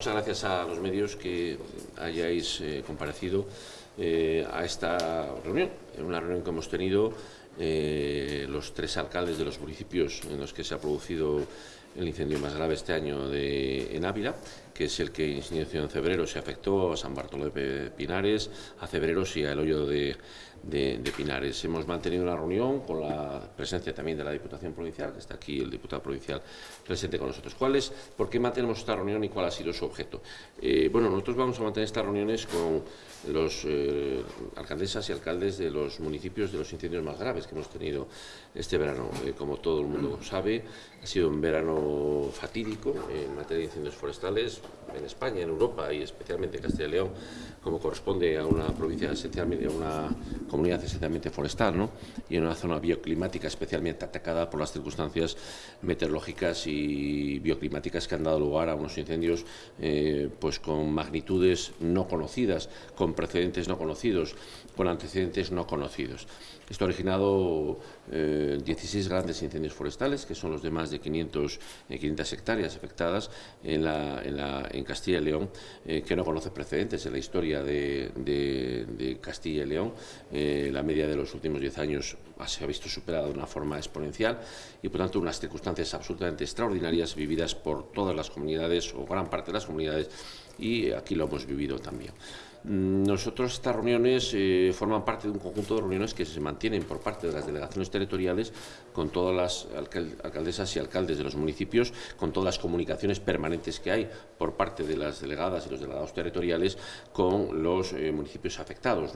Muchas gracias a los medios que hayáis eh, comparecido eh, a esta reunión, una reunión que hemos tenido eh, los tres alcaldes de los municipios en los que se ha producido el incendio más grave este año de, en Ávila, que es el que en febrero se afectó a San Bartolomé de Pinares, a Cebreros y al hoyo de, de, Pinares. Hemos mantenido una reunión con la presencia también de la Diputación Provincial, que está aquí el diputado provincial presente con nosotros. ¿Cuál es, ¿Por qué mantenemos esta reunión y cuál ha sido su objeto? Eh, bueno, nosotros vamos a mantener estas reuniones con los eh, alcaldesas y alcaldes de los municipios de los incendios más graves que hemos tenido este verano. Eh, como todo el mundo sabe, ha sido un verano fatídico en materia de incendios forestales en España, en Europa y especialmente en Castilla y León, como corresponde a una provincia esencialmente, a una comunidad esencialmente forestal ¿no? y en una zona bioclimática especialmente atacada por las circunstancias meteorológicas y bioclimáticas que han dado lugar a unos incendios eh, pues con magnitudes no conocidas, con precedentes no conocidos, con antecedentes no conocidos. Esto ha originado 16 eh, grandes incendios forestales, que son los de más de 500, 500 eh, hectáreas afectadas en, la, en, la, en Castilla y León, que no conoce precedentes en la historia de, de Castilla y León. Eh, la media de los últimos 10 años se ha visto superada de una forma exponencial y, por tanto, unas circunstancias absolutamente extraordinarias vividas por todas las comunidades o gran parte de las comunidades y aquí lo hemos vivido también. Mm, nosotros estas reuniones eh, forman parte de un conjunto de reuniones que se mantienen por parte de las delegaciones territoriales con todas las alcaldesas y alcaldes de los municipios, con todas las comunicaciones permanentes que hay por parte de las delegadas y los delegados territoriales con los eh, municipios afectados.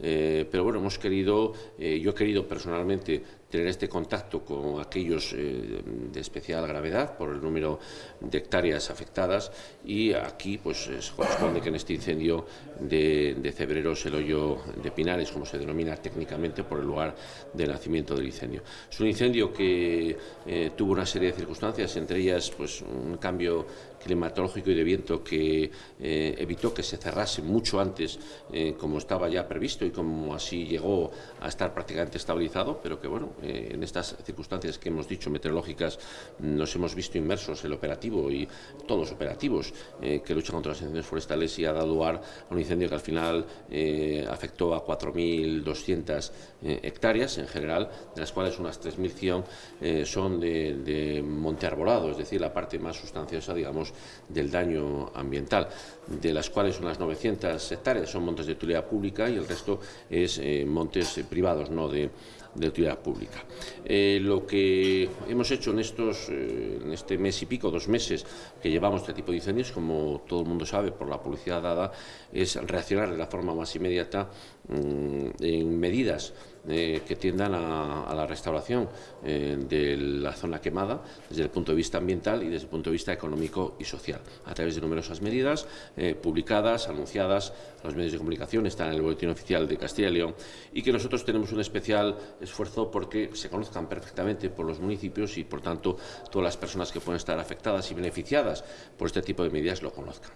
Eh, pero bueno, hemos querido, yo he querido personalmente tener este contacto con aquellos de especial gravedad por el número de hectáreas afectadas y aquí pues corresponde que en este incendio de, de Cebreros, el hoyo de Pinares, como se denomina técnicamente por el lugar de nacimiento del incendio. Es un incendio que eh, tuvo una serie de circunstancias, entre ellas pues, un cambio climatológico y de viento que eh, evitó que se cerrase mucho antes, eh, como estaba ya previsto y como así llegó a estar prácticamente estabilizado, pero que bueno, en estas circunstancias que hemos dicho meteorológicas nos hemos visto inmersos el operativo y todos operativos que luchan contra los incendios forestales y ha dado lugar a un incendio que al final eh, afectó a 4.200 eh, hectáreas en general, de las cuales unas 3.100 eh, son de, monte arbolado, es decir, la parte más sustanciosa, digamos, del daño ambiental, de las cuales unas 900 hectáreas son montes de utilidad pública y el resto es montes privados, no de de utilidad pública. Eh, lo que hemos hecho en, estos, eh, en este mes y pico, dos meses que llevamos este tipo de incendios, como todo el mundo sabe por la publicidad dada, es reaccionar de la forma más inmediata mm, en medidas eh, que tiendan a, la restauración eh, de la zona quemada desde el punto de vista ambiental y desde el punto de vista económico y social, a través de numerosas medidas eh, publicadas, anunciadas a los medios de comunicación, están en el boletín oficial de Castilla y León y que nosotros tenemos un especial esfuerzo porque se conozcan perfectamente por los municipios y, por tanto, todas las personas que pueden estar afectadas y beneficiadas por este tipo de medidas lo conozcan.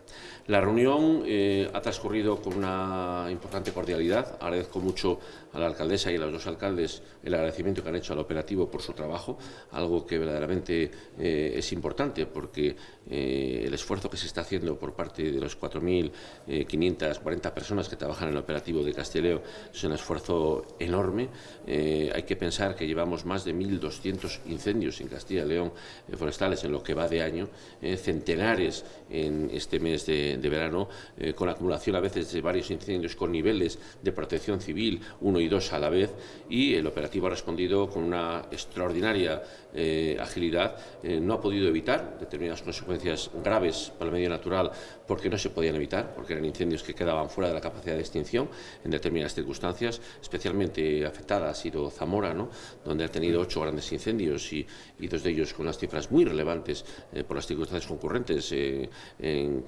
La reunión ha transcurrido con una importante cordialidad. Agradezco mucho a la alcaldesa y a los dos alcaldes el agradecimiento que han hecho al operativo por su trabajo, algo que verdaderamente eh, es importante porque eh, el esfuerzo que se está haciendo por parte de los 4.540 personas que trabajan en el operativo de Casteleo es un esfuerzo enorme. Eh, hay que pensar que llevamos más de 1.200 incendios en Castilla y León forestales en lo que va de año, centenares en este mes de verano, con acumulación a veces de varios incendios con niveles de protección civil, uno y dos a la vez, y el operativo ha respondido con una extraordinaria eh, agilidad. Eh, no ha podido evitar determinadas consecuencias graves para el medio natural porque no se podían evitar, porque eran incendios que quedaban fuera de la capacidad de extinción en determinadas circunstancias. Especialmente afectada ha sido Zamora, ¿no? donde ha tenido ocho grandes incendios y, dos de ellos con unas cifras muy relevantes eh, por las circunstancias concurrentes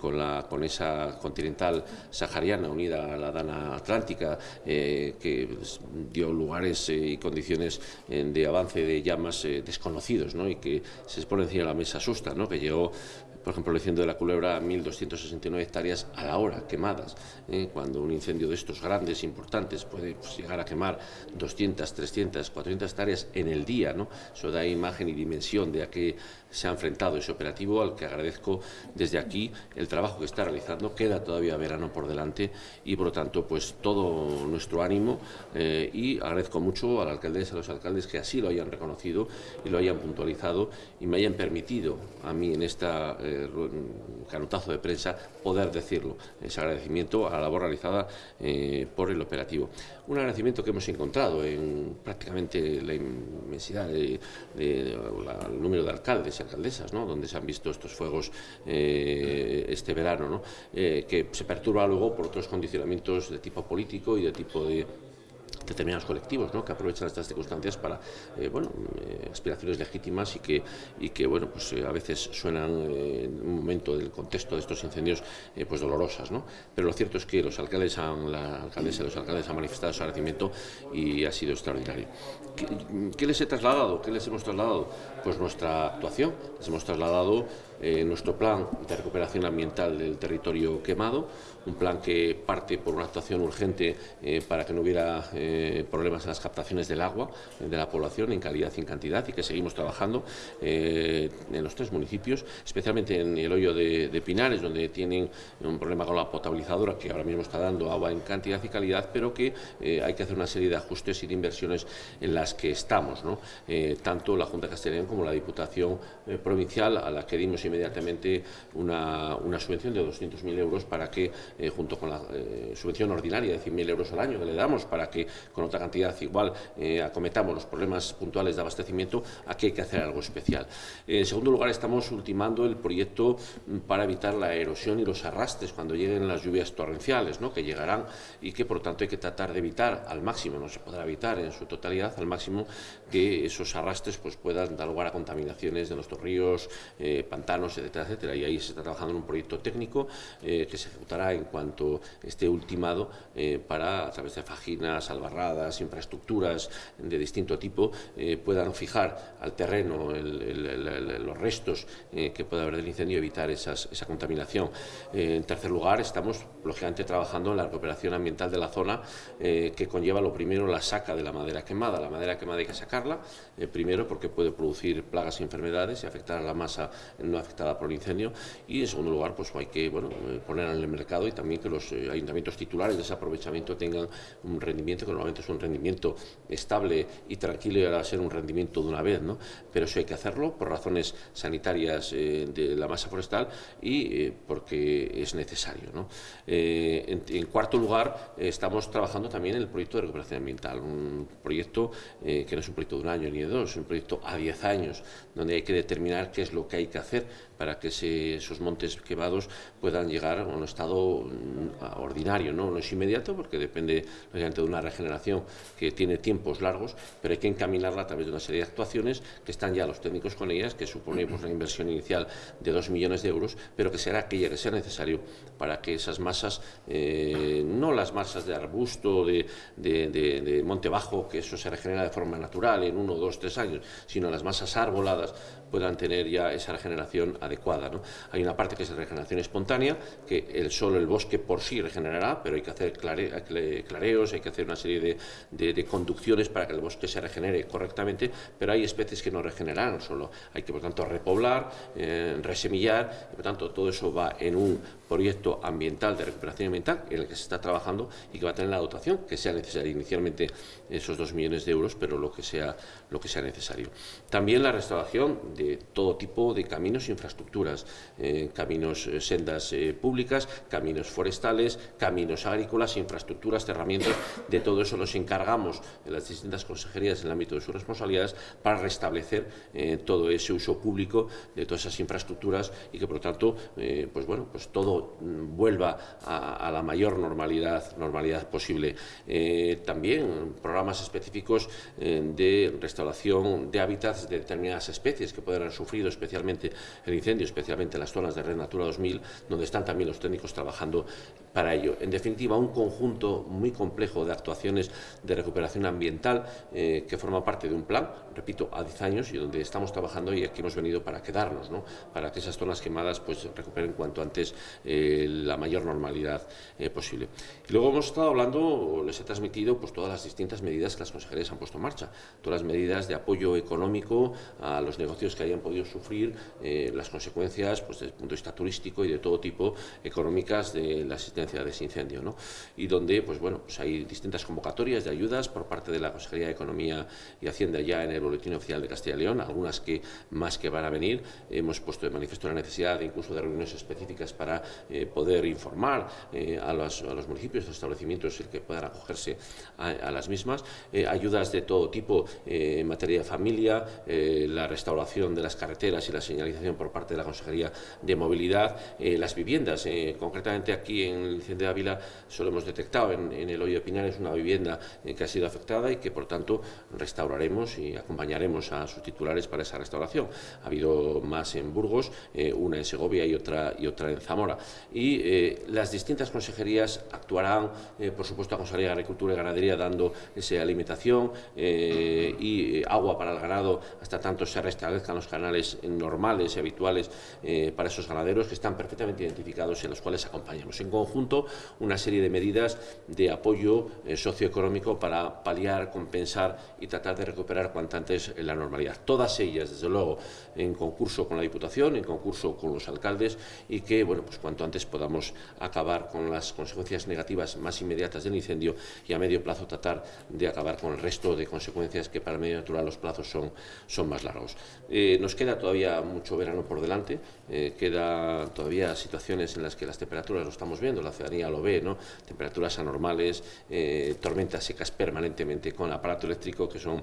con, la, con esa continental sahariana unida a la dana atlántica que pues, dio lugares y condiciones de avance de llamas desconocidas y que se expone encima de la mesa asusta, ¿no? que llegó por ejemplo, el incendio de la Culebra, 1.269 hectáreas a la hora quemadas, ¿eh? cuando un incendio de estos grandes, importantes, puede pues, llegar a quemar 200, 300, 400 hectáreas en el día, ¿no? Eso da imagen y dimensión de a qué se ha enfrentado ese operativo, al que agradezco desde aquí el trabajo que está realizando. Queda todavía verano por delante y, por lo tanto, pues todo nuestro ánimo eh, y agradezco mucho a la alcaldesa, a los alcaldes que así lo hayan reconocido y lo hayan puntualizado y me hayan permitido a mí en esta eh, canutazo de prensa poder decirlo. Ese agradecimiento a la labor realizada eh, por el operativo. Un agradecimiento que hemos encontrado en prácticamente la inmensidad del de, número de alcaldes y alcaldesas, ¿no? donde se han visto estos fuegos eh, este verano, ¿no? que se perturba luego por otros condicionamientos de tipo político y de tipo de determinados colectivos ¿no? que aprovechan estas circunstancias para eh, bueno, eh, aspiraciones legítimas y que, y que bueno, pues, eh, a veces suenan en un momento del contexto de estos incendios pues dolorosas. ¿no? Pero lo cierto es que los alcaldes han, la alcaldesa y los alcaldes han manifestado su agradecimiento y ha sido extraordinario. ¿Qué, ¿Qué, les he trasladado? ¿Qué les hemos trasladado? Pues nuestra actuación. Les hemos trasladado nuestro plan de recuperación ambiental del territorio quemado, un plan que parte por una actuación urgente para que no hubiera eh, problemas en las captaciones del agua de la población en calidad y en cantidad y que seguimos trabajando eh, en los tres municipios, especialmente en el hoyo de, Pinares, donde tienen un problema con la potabilizadora que ahora mismo está dando agua en cantidad y calidad, pero que eh, hay que hacer una serie de ajustes y de inversiones en las que estamos, tanto la Junta de Castellón como la Diputación Provincial, a la que dimos inmediatamente una, una subvención de 200.000 euros para que, junto con la subvención ordinaria de 100.000 euros al año que le damos, para que con otra cantidad igual eh, acometamos los problemas puntuales de abastecimiento, aquí hay que hacer algo especial. En segundo lugar, estamos ultimando el proyecto mm, para evitar la erosión y los arrastres cuando lleguen las lluvias torrenciales, ¿no? que llegarán y que por tanto hay que tratar de evitar al máximo, no se podrá evitar en su totalidad, al máximo que esos arrastres pues, puedan dar lugar a contaminaciones de nuestros ríos, eh, pantanos, etcétera, etcétera. Y ahí se está trabajando en un proyecto técnico eh, que se ejecutará en cuanto esté ultimado para, a través de faginas, barradas, infraestructuras de distinto tipo, eh, puedan fijar al terreno los restos eh, que pueda haber del incendio y evitar esa contaminación. Eh, en tercer lugar, estamos lógicamente trabajando en la recuperación ambiental de la zona que conlleva lo primero la saca de la madera quemada. La madera quemada hay que sacarla, primero porque puede producir plagas y enfermedades y afectar a la masa no afectada por el incendio y en segundo lugar pues hay que bueno, ponerla en el mercado y también que los ayuntamientos titulares de ese aprovechamiento tengan un rendimiento que normalmente es un rendimiento estable y tranquilo y ahora ser un rendimiento de una vez, ¿no? Pero eso hay que hacerlo por razones sanitarias eh, de la masa forestal y eh, porque es necesario, ¿no? Eh, en, cuarto lugar, estamos trabajando también en el proyecto de recuperación ambiental, un proyecto que no es un proyecto de un año ni de dos, es un proyecto a diez años, donde hay que determinar qué es lo que hay que hacer para que esos montes quemados puedan llegar a un estado mm, ordinario, ¿no? no es inmediato porque depende de una regeneración que tiene tiempos largos, pero hay que encaminarla a través de una serie de actuaciones que están ya los técnicos con ellas, que supone pues, una inversión inicial de dos millones de euros, pero que será aquella que sea necesario para que esas masas, eh, no las masas de arbusto, de, de monte bajo, que eso se regenera de forma natural en uno, dos, tres años, sino las masas arboladas puedan tener ya esa regeneración adecuada. Hay una parte que es regeneración espontánea, que el solo el bosque por sí regenerará, pero hay que hacer clareos, hay que hacer una serie de, conducciones para que el bosque se regenere correctamente, pero hay especies que no regenerarán, solo hay que, por tanto, repoblar, eh, resemillar, y, por tanto, todo eso va en un proyecto ambiental de recuperación ambiental en el que se está trabajando y que va a tener la dotación que sea necesaria, inicialmente esos dos millones de euros, pero lo que sea, lo que sea necesario. También la restauración de todo tipo de caminos e infraestructuras, eh, caminos, eh, sendas eh, públicas, caminos forestales, caminos agrícolas, infraestructuras, herramientas, de todo eso nos encargamos en las distintas consejerías en el ámbito de sus responsabilidades para restablecer todo ese uso público de todas esas infraestructuras y que por lo tanto, pues bueno, pues todo mm, vuelva a, la mayor normalidad, posible. Eh, también programas específicos eh, de restauración de hábitats de determinadas especies que pueden haber sufrido especialmente el incendio, especialmente en las zonas de Red Natura 2000, donde están también los técnicos trabajando para ello. En definitiva, un conjunto muy complejo de actuaciones de recuperación ambiental eh, que forma parte de un plan, repito, a 10 años y donde estamos trabajando y aquí hemos venido para quedarnos, ¿no? para que esas zonas quemadas pues, recuperen cuanto antes la mayor normalidad eh, posible. Y luego hemos estado hablando, les he transmitido pues, todas las distintas medidas que las consejerías han puesto en marcha, todas las medidas de apoyo económico a los negocios que hayan podido sufrir las consecuencias pues, desde el punto de vista turístico y de todo tipo económicas de la asistencia de ese incendio. ¿no? Y donde pues, bueno, pues hay distintas convocatorias de ayudas por parte de la Consejería de Economía y Hacienda ya en el Boletín Oficial de Castilla y León, algunas que más que van a venir. Hemos puesto de manifiesto la necesidad de incluso de reuniones específicas para eh, poder informar eh, a, los, a, los, municipios, a los establecimientos el que puedan acogerse a, las mismas. Eh, ayudas de todo tipo en materia de familia, la restauración de las carreteras y la señalización por parte de la Consejería de Movilidad, las viviendas. concretamente aquí en el Incendio de Ávila solo hemos detectado en, el Hoyo de Pinares una vivienda que ha sido afectada y que por tanto restauraremos y acompañaremos a sus titulares para esa restauración. Ha habido más en Burgos, una en Segovia y otra, y otra en Zamora. Y eh, las distintas consejerías actuarán, eh, por supuesto, la Consejería de Agricultura y Ganadería dando esa alimentación y agua para el ganado hasta tanto se restablezcan los canales normales y habituales para esos ganaderos que están perfectamente identificados y a los cuales acompañamos. En conjunto, una serie de medidas de apoyo socioeconómico para paliar, compensar y tratar de recuperar cuanto antes la normalidad. Todas ellas, desde luego, en concurso con la Diputación, en concurso con los alcaldes y que, bueno, pues cuanto antes podamos acabar con las consecuencias negativas más inmediatas del incendio y a medio plazo tratar de acabar con el resto de consecuencias que para medio natural los plazos son, son más largos. Eh, nos queda todavía mucho verano por delante, eh, queda todavía situaciones en las que las temperaturas lo estamos viendo, la ciudadanía lo ve, ¿no? temperaturas anormales, eh, tormentas secas permanentemente con aparato eléctrico que son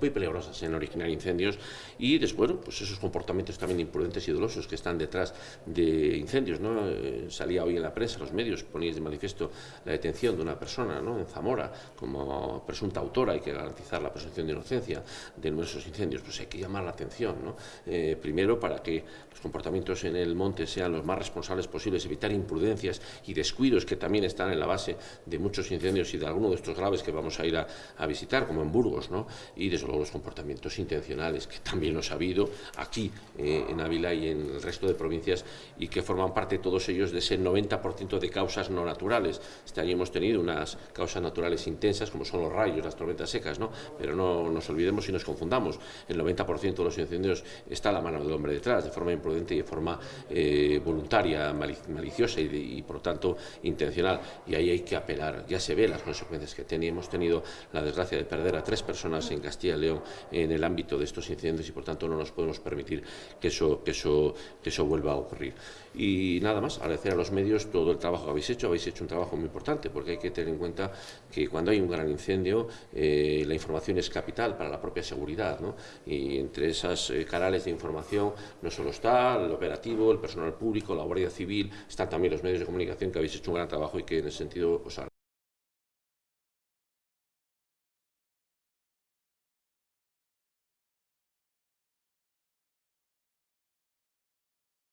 muy peligrosas en originar incendios y después pues esos comportamientos también imprudentes y dolosos que están detrás de incendios. ¿no? Eh, salía hoy en la prensa, los medios, poníais de manifiesto la detención de una persona ¿no? en Zamora como presunta autora, hay que garantizar la presunción de inocencia de nuestros incendios, pues hay que llamar la atención. ¿no? Eh, primero para que los comportamientos en el monte sean los más responsables posibles, evitar imprudencias y descuidos que también están en la base de muchos incendios y de algunos de estos graves que vamos a ir a, a visitar, como en Burgos, ¿no? y los comportamientos intencionales que también los ha habido aquí eh, en Ávila y en el resto de provincias y que forman parte todos ellos de ese 90% de causas no naturales. Este año hemos tenido unas causas naturales intensas como son los rayos, las tormentas secas, ¿no? pero no nos olvidemos y nos confundamos. El 90% de los incendios está a la mano del hombre detrás, de forma imprudente y de forma eh, voluntaria, maliciosa y, y, por tanto intencional. Y ahí hay que apelar. Ya se ve las consecuencias que teníamos. Hemos tenido la desgracia de perder a tres personas en Castilla León en el ámbito de estos incidentes y por tanto no nos podemos permitir que eso, que eso, que eso vuelva a ocurrir. Y nada más, agradecer a los medios todo el trabajo que habéis hecho, habéis hecho un trabajo muy importante porque hay que tener en cuenta que cuando hay un gran incendio eh, la información es capital para la propia seguridad ¿no? y entre esos eh, canales de información no solo está el operativo, el personal público, la Guardia Civil, están también los medios de comunicación que habéis hecho un gran trabajo y que en ese sentido os